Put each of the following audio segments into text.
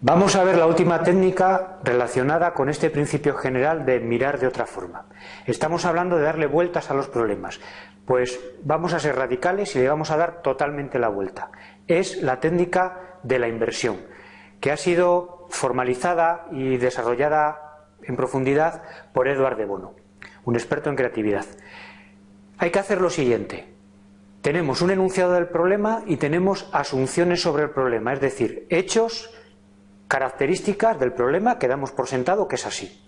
Vamos a ver la última técnica relacionada con este principio general de mirar de otra forma. Estamos hablando de darle vueltas a los problemas. Pues vamos a ser radicales y le vamos a dar totalmente la vuelta. Es la técnica de la inversión, que ha sido formalizada y desarrollada en profundidad por Eduard de Bono, un experto en creatividad. Hay que hacer lo siguiente. Tenemos un enunciado del problema y tenemos asunciones sobre el problema, es decir, hechos características del problema que damos por sentado que es así.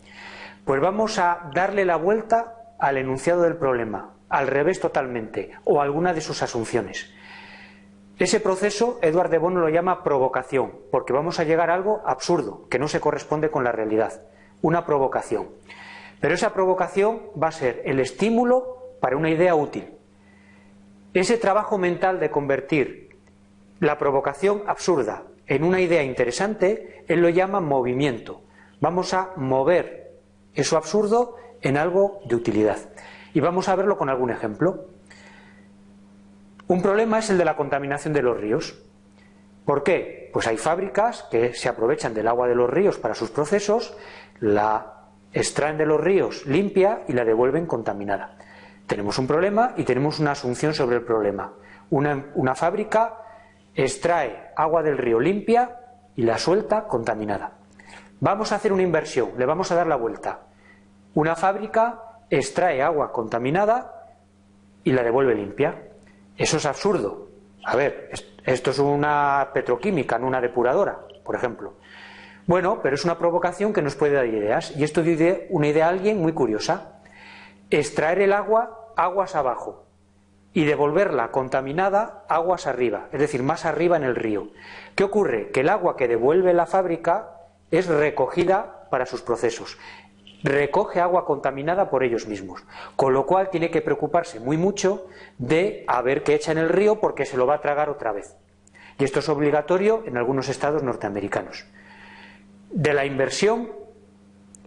Pues vamos a darle la vuelta al enunciado del problema, al revés totalmente, o alguna de sus asunciones. Ese proceso, Eduard de Bono lo llama provocación, porque vamos a llegar a algo absurdo, que no se corresponde con la realidad, una provocación. Pero esa provocación va a ser el estímulo para una idea útil. Ese trabajo mental de convertir la provocación absurda en una idea interesante, él lo llama movimiento. Vamos a mover eso absurdo en algo de utilidad. Y vamos a verlo con algún ejemplo. Un problema es el de la contaminación de los ríos. ¿Por qué? Pues hay fábricas que se aprovechan del agua de los ríos para sus procesos, la extraen de los ríos limpia y la devuelven contaminada. Tenemos un problema y tenemos una asunción sobre el problema. Una, fábrica extrae agua del río limpia y la suelta contaminada. Vamos a hacer una inversión, le vamos a dar la vuelta. Una fábrica extrae agua contaminada y la devuelve limpia. Eso es absurdo. A ver, esto es una petroquímica, no una depuradora, por ejemplo. Bueno, pero es una provocación que nos puede dar ideas. Y esto dice una idea a alguien muy curiosa. Extraer el agua aguas abajo y devolverla contaminada aguas arriba, es decir, más arriba en el río. ¿Qué ocurre? Que el agua que devuelve la fábrica es recogida para sus procesos. Recoge agua contaminada por ellos mismos, con lo cual tiene que preocuparse muy mucho de a ver qué echa en el río porque se lo va a tragar otra vez. Y esto es obligatorio en algunos estados norteamericanos. De la inversión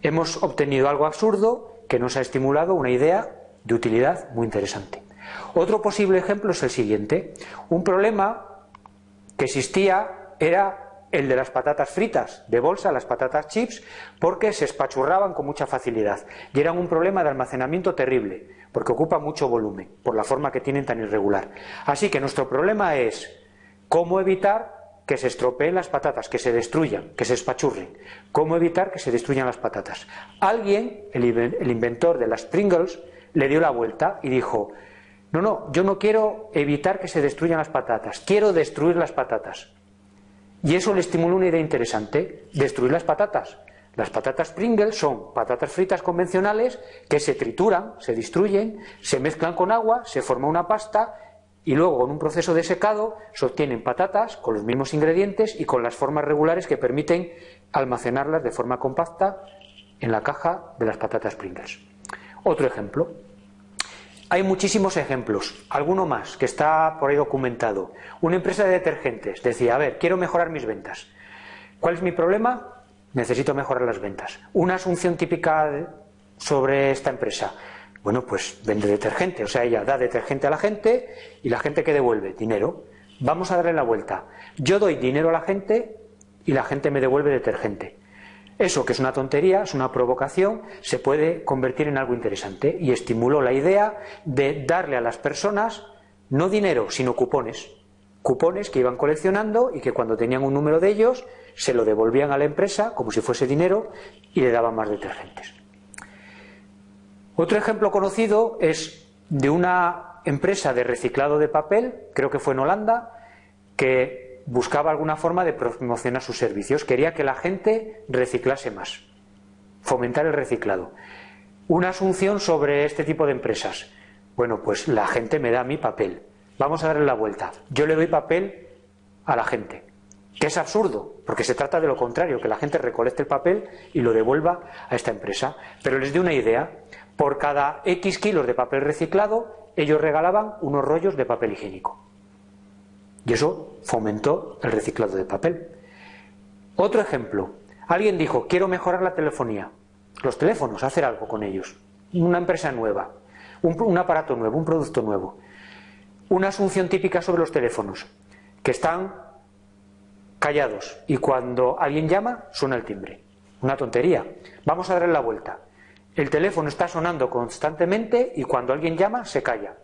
hemos obtenido algo absurdo que nos ha estimulado una idea de utilidad muy interesante. Otro posible ejemplo es el siguiente. Un problema que existía era el de las patatas fritas de bolsa, las patatas chips, porque se espachurraban con mucha facilidad y eran un problema de almacenamiento terrible, porque ocupa mucho volumen, por la forma que tienen tan irregular. Así que nuestro problema es cómo evitar que se estropeen las patatas, que se destruyan, que se espachurren. ¿Cómo evitar que se destruyan las patatas? Alguien, el inventor de las Pringles, le dio la vuelta y dijo, no, no, yo no quiero evitar que se destruyan las patatas, quiero destruir las patatas. Y eso le estimuló una idea interesante, destruir las patatas. Las patatas Pringles son patatas fritas convencionales que se trituran, se destruyen, se mezclan con agua, se forma una pasta y luego con un proceso de secado se obtienen patatas con los mismos ingredientes y con las formas regulares que permiten almacenarlas de forma compacta en la caja de las patatas Pringles. Otro ejemplo. Hay muchísimos ejemplos, alguno más que está por ahí documentado. Una empresa de detergentes decía, a ver, quiero mejorar mis ventas. ¿Cuál es mi problema? Necesito mejorar las ventas. Una asunción típica sobre esta empresa. Bueno, pues vende detergente, o sea, ella da detergente a la gente y la gente que devuelve dinero. Vamos a darle la vuelta. Yo doy dinero a la gente y la gente me devuelve detergente. Eso, que es una tontería, es una provocación, se puede convertir en algo interesante y estimuló la idea de darle a las personas no dinero, sino cupones. Cupones que iban coleccionando y que cuando tenían un número de ellos se lo devolvían a la empresa como si fuese dinero y le daban más detergentes. Otro ejemplo conocido es de una empresa de reciclado de papel, creo que fue en Holanda, que buscaba alguna forma de promocionar sus servicios, quería que la gente reciclase más, fomentar el reciclado. Una asunción sobre este tipo de empresas. Bueno, pues la gente me da mi papel. Vamos a darle la vuelta. Yo le doy papel a la gente. Que es absurdo, porque se trata de lo contrario, que la gente recolecte el papel y lo devuelva a esta empresa. Pero les doy una idea. Por cada X kilos de papel reciclado, ellos regalaban unos rollos de papel higiénico. Y eso fomentó el reciclado de papel. Otro ejemplo. Alguien dijo, quiero mejorar la telefonía. Los teléfonos, hacer algo con ellos. Una empresa nueva, un, aparato nuevo, un producto nuevo. Una asunción típica sobre los teléfonos, que están callados y cuando alguien llama suena el timbre. Una tontería. Vamos a darle la vuelta. El teléfono está sonando constantemente y cuando alguien llama se calla.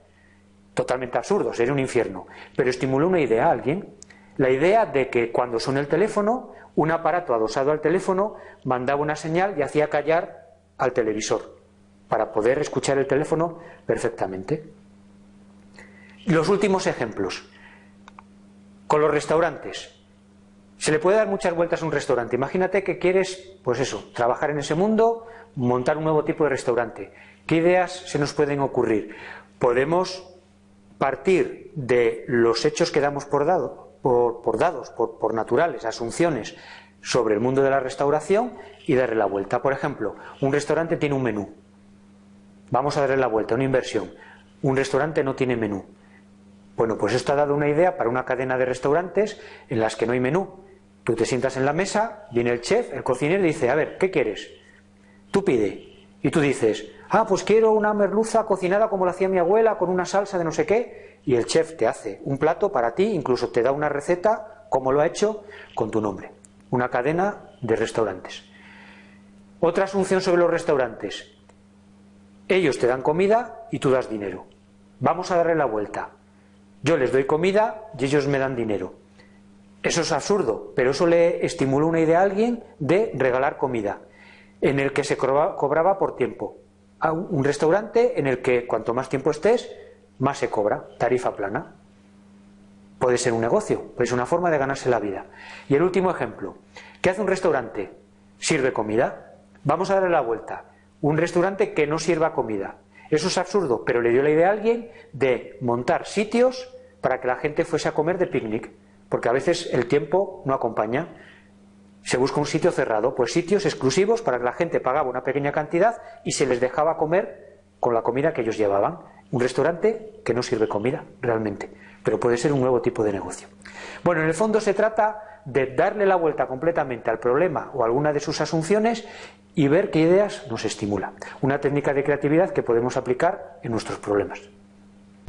Totalmente absurdo, sería un infierno. Pero estimuló una idea a alguien. La idea de que cuando suena el teléfono, un aparato adosado al teléfono mandaba una señal y hacía callar al televisor para poder escuchar el teléfono perfectamente. Los últimos ejemplos. Con los restaurantes. Se le puede dar muchas vueltas a un restaurante. Imagínate que quieres, pues eso, trabajar en ese mundo, montar un nuevo tipo de restaurante. ¿Qué ideas se nos pueden ocurrir? Podemos partir de los hechos que damos por, por, dados, por, por naturales, asunciones sobre el mundo de la restauración y darle la vuelta. Por ejemplo, un restaurante tiene un menú. Vamos a darle la vuelta, una inversión. Un restaurante no tiene menú. Bueno, pues esto ha dado una idea para una cadena de restaurantes en las que no hay menú. Tú te sientas en la mesa, viene el chef, el cocinero y dice, a ver, ¿qué quieres? Tú pide. Y tú dices, ah, pues quiero una merluza cocinada como la hacía mi abuela, con una salsa de no sé qué. Y el chef te hace un plato para ti, incluso te da una receta, como lo ha hecho, con tu nombre. Una cadena de restaurantes. Otra asunción sobre los restaurantes. Ellos te dan comida y tú das dinero. Vamos a darle la vuelta. Yo les doy comida y ellos me dan dinero. Eso es absurdo, pero eso le estimuló una idea a alguien de regalar comida, en el que se cobraba por tiempo. Un restaurante en el que cuanto más tiempo estés, más se cobra, tarifa plana. Puede ser un negocio, es una forma de ganarse la vida. Y el último ejemplo, ¿qué hace un restaurante? Sirve comida. Vamos a darle la vuelta. Un restaurante que no sirva comida. Eso es absurdo, pero le dio la idea a alguien de montar sitios para que la gente fuese a comer de picnic porque a veces el tiempo no acompaña. Se busca un sitio cerrado, pues sitios exclusivos para que la gente pagaba una pequeña cantidad y se les dejaba comer con la comida que ellos llevaban. Un restaurante que no sirve comida realmente, pero puede ser un nuevo tipo de negocio. Bueno, en el fondo se trata de darle la vuelta completamente al problema o alguna de sus asunciones y ver qué ideas nos estimula. Una técnica de creatividad que podemos aplicar en nuestros problemas.